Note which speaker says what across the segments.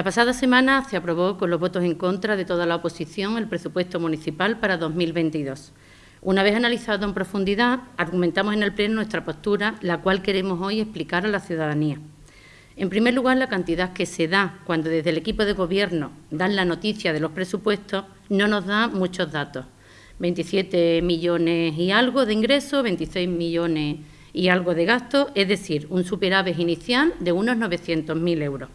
Speaker 1: La pasada semana se aprobó con los votos en contra de toda la oposición el presupuesto municipal para 2022. Una vez analizado en profundidad, argumentamos en el Pleno nuestra postura, la cual queremos hoy explicar a la ciudadanía. En primer lugar, la cantidad que se da cuando desde el equipo de Gobierno dan la noticia de los presupuestos no nos da muchos datos. 27 millones y algo de ingresos, 26 millones y algo de gastos, es decir, un superávit inicial de unos 900.000 euros.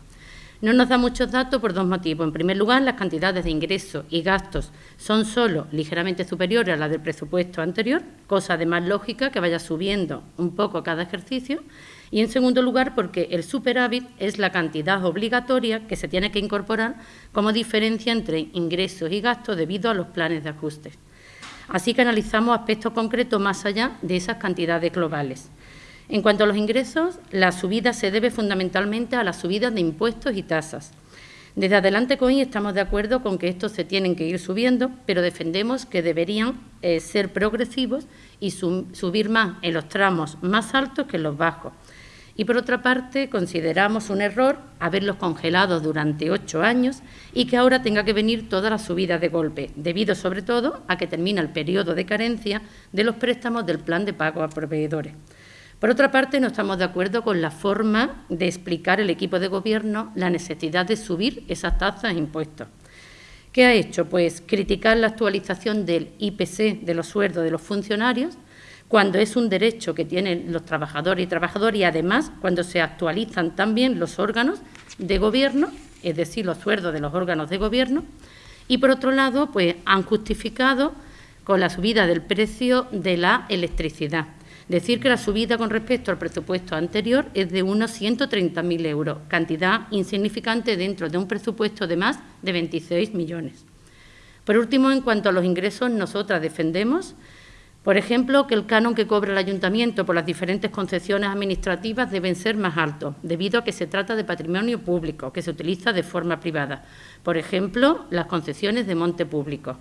Speaker 1: No nos da muchos datos por dos motivos. En primer lugar, las cantidades de ingresos y gastos son solo ligeramente superiores a las del presupuesto anterior, cosa de más lógica que vaya subiendo un poco cada ejercicio. Y en segundo lugar, porque el superávit es la cantidad obligatoria que se tiene que incorporar como diferencia entre ingresos y gastos debido a los planes de ajuste. Así que analizamos aspectos concretos más allá de esas cantidades globales. En cuanto a los ingresos, la subida se debe fundamentalmente a las subidas de impuestos y tasas. Desde Adelante COI estamos de acuerdo con que estos se tienen que ir subiendo, pero defendemos que deberían eh, ser progresivos y subir más en los tramos más altos que en los bajos. Y por otra parte, consideramos un error haberlos congelado durante ocho años y que ahora tenga que venir toda la subida de golpe, debido sobre todo a que termina el periodo de carencia de los préstamos del plan de pago a proveedores. Por otra parte, no estamos de acuerdo con la forma de explicar el equipo de Gobierno la necesidad de subir esas tasas e impuestos. ¿Qué ha hecho? Pues criticar la actualización del IPC de los sueldos de los funcionarios, cuando es un derecho que tienen los trabajadores y trabajadoras y además cuando se actualizan también los órganos de gobierno, es decir, los sueldos de los órganos de gobierno, y por otro lado, pues han justificado con la subida del precio de la electricidad. Decir que la subida con respecto al presupuesto anterior es de unos 130.000 euros, cantidad insignificante dentro de un presupuesto de más de 26 millones. Por último, en cuanto a los ingresos, nosotras defendemos, por ejemplo, que el canon que cobra el ayuntamiento por las diferentes concesiones administrativas deben ser más altos, debido a que se trata de patrimonio público que se utiliza de forma privada. Por ejemplo, las concesiones de monte público.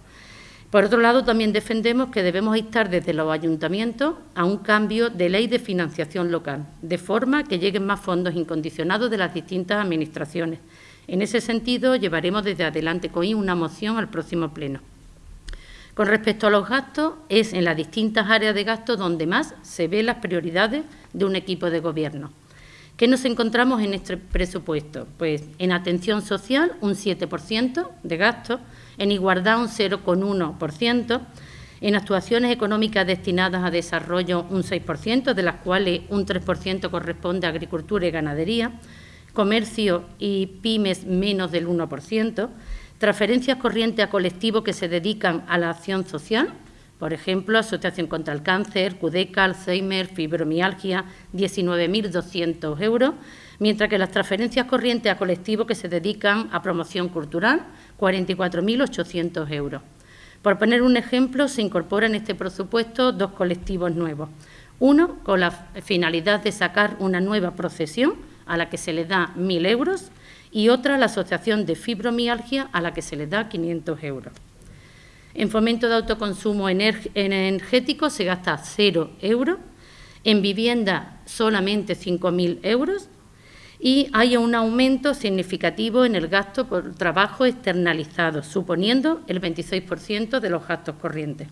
Speaker 1: Por otro lado, también defendemos que debemos instar desde los ayuntamientos a un cambio de ley de financiación local, de forma que lleguen más fondos incondicionados de las distintas administraciones. En ese sentido, llevaremos desde adelante COI una moción al próximo pleno. Con respecto a los gastos, es en las distintas áreas de gasto donde más se ven las prioridades de un equipo de gobierno. ¿Qué nos encontramos en este presupuesto? Pues en atención social un 7% de gastos, en igualdad un 0,1%, en actuaciones económicas destinadas a desarrollo un 6%, de las cuales un 3% corresponde a agricultura y ganadería, comercio y pymes menos del 1%, transferencias corrientes a colectivos que se dedican a la acción social, por ejemplo, Asociación contra el Cáncer, CUDECA, Alzheimer, Fibromialgia, 19.200 euros, mientras que las transferencias corrientes a colectivos que se dedican a promoción cultural, 44.800 euros. Por poner un ejemplo, se incorporan en este presupuesto dos colectivos nuevos. Uno, con la finalidad de sacar una nueva procesión, a la que se le da 1.000 euros, y otra, la Asociación de Fibromialgia, a la que se le da 500 euros. En fomento de autoconsumo energético se gasta cero euros, en vivienda solamente 5.000 euros y hay un aumento significativo en el gasto por trabajo externalizado, suponiendo el 26% de los gastos corrientes.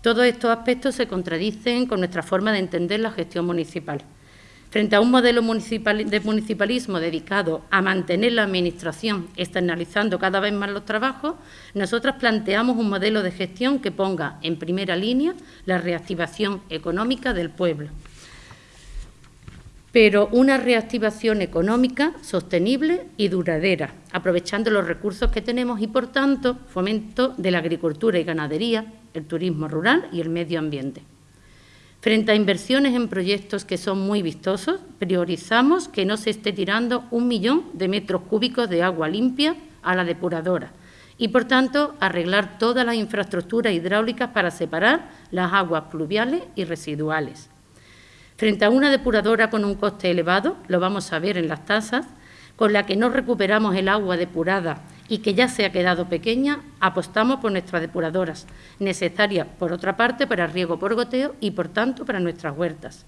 Speaker 1: Todos estos aspectos se contradicen con nuestra forma de entender la gestión municipal. Frente a un modelo de municipalismo dedicado a mantener la Administración externalizando cada vez más los trabajos, nosotras planteamos un modelo de gestión que ponga en primera línea la reactivación económica del pueblo pero una reactivación económica sostenible y duradera, aprovechando los recursos que tenemos y, por tanto, fomento de la agricultura y ganadería, el turismo rural y el medio ambiente. Frente a inversiones en proyectos que son muy vistosos, priorizamos que no se esté tirando un millón de metros cúbicos de agua limpia a la depuradora y, por tanto, arreglar todas las infraestructuras hidráulicas para separar las aguas pluviales y residuales. Frente a una depuradora con un coste elevado, lo vamos a ver en las tasas, con la que no recuperamos el agua depurada y que ya se ha quedado pequeña, apostamos por nuestras depuradoras, necesarias, por otra parte, para riego por goteo y, por tanto, para nuestras huertas.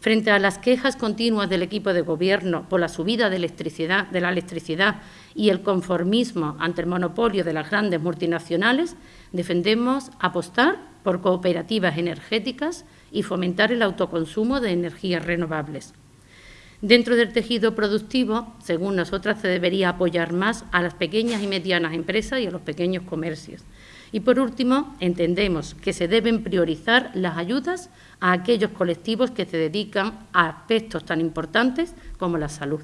Speaker 1: Frente a las quejas continuas del equipo de Gobierno por la subida de, la electricidad y el conformismo ante el monopolio de las grandes multinacionales, defendemos apostar por cooperativas energéticas y fomentar el autoconsumo de energías renovables. Dentro del tejido productivo, según nosotras, se debería apoyar más a las pequeñas y medianas empresas y a los pequeños comercios. Y por último, entendemos que se deben priorizar las ayudas a aquellos colectivos que se dedican a aspectos tan importantes como la salud.